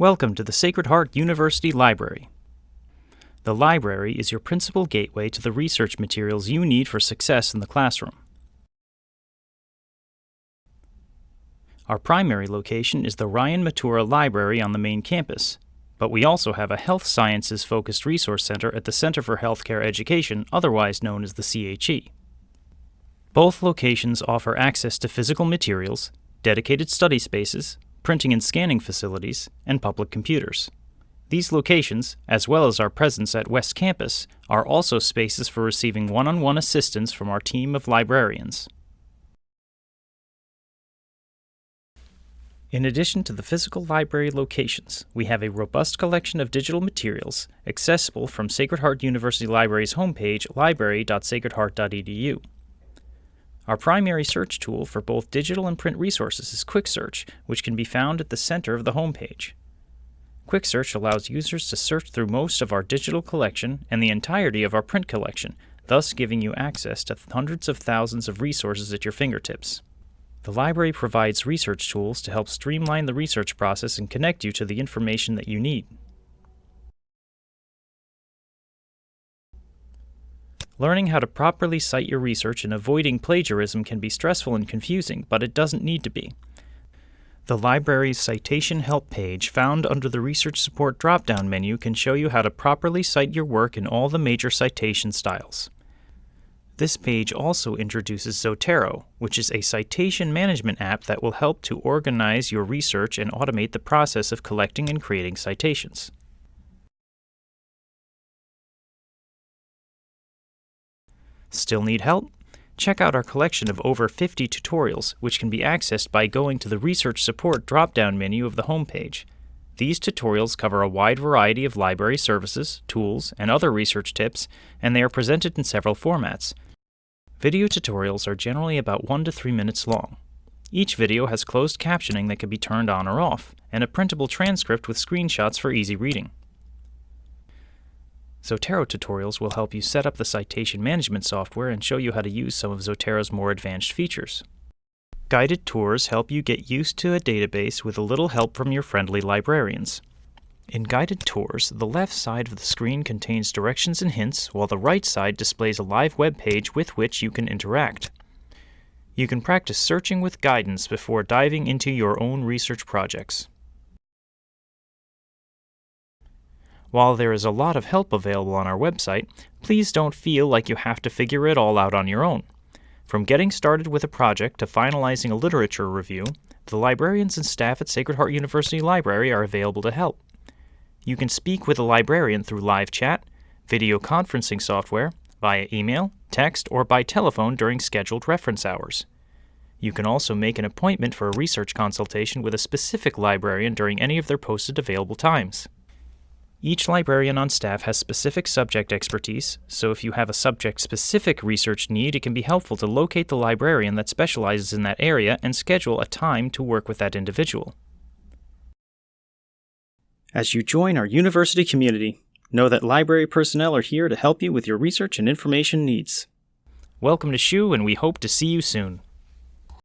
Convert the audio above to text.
Welcome to the Sacred Heart University Library. The library is your principal gateway to the research materials you need for success in the classroom. Our primary location is the Ryan Matura Library on the main campus, but we also have a health sciences focused resource center at the Center for Healthcare Education, otherwise known as the CHE. Both locations offer access to physical materials, dedicated study spaces, printing and scanning facilities, and public computers. These locations, as well as our presence at West Campus, are also spaces for receiving one on one assistance from our team of librarians. In addition to the physical library locations, we have a robust collection of digital materials accessible from Sacred Heart University Library's homepage, library.sacredheart.edu. Our primary search tool for both digital and print resources is Quick Search, which can be found at the center of the homepage. Quick Search allows users to search through most of our digital collection and the entirety of our print collection, thus giving you access to hundreds of thousands of resources at your fingertips. The library provides research tools to help streamline the research process and connect you to the information that you need. Learning how to properly cite your research and avoiding plagiarism can be stressful and confusing, but it doesn't need to be. The library's Citation Help page, found under the Research Support drop-down menu, can show you how to properly cite your work in all the major citation styles. This page also introduces Zotero, which is a citation management app that will help to organize your research and automate the process of collecting and creating citations. Still need help? Check out our collection of over 50 tutorials, which can be accessed by going to the Research Support drop-down menu of the homepage. These tutorials cover a wide variety of library services, tools, and other research tips, and they are presented in several formats. Video tutorials are generally about 1 to 3 minutes long. Each video has closed captioning that can be turned on or off, and a printable transcript with screenshots for easy reading. Zotero tutorials will help you set up the citation management software and show you how to use some of Zotero's more advanced features. Guided tours help you get used to a database with a little help from your friendly librarians. In guided tours, the left side of the screen contains directions and hints, while the right side displays a live web page with which you can interact. You can practice searching with guidance before diving into your own research projects. While there is a lot of help available on our website, please don't feel like you have to figure it all out on your own. From getting started with a project to finalizing a literature review, the librarians and staff at Sacred Heart University Library are available to help. You can speak with a librarian through live chat, video conferencing software, via email, text, or by telephone during scheduled reference hours. You can also make an appointment for a research consultation with a specific librarian during any of their posted available times. Each librarian on staff has specific subject expertise, so if you have a subject-specific research need, it can be helpful to locate the librarian that specializes in that area and schedule a time to work with that individual. As you join our university community, know that library personnel are here to help you with your research and information needs. Welcome to SHU, and we hope to see you soon.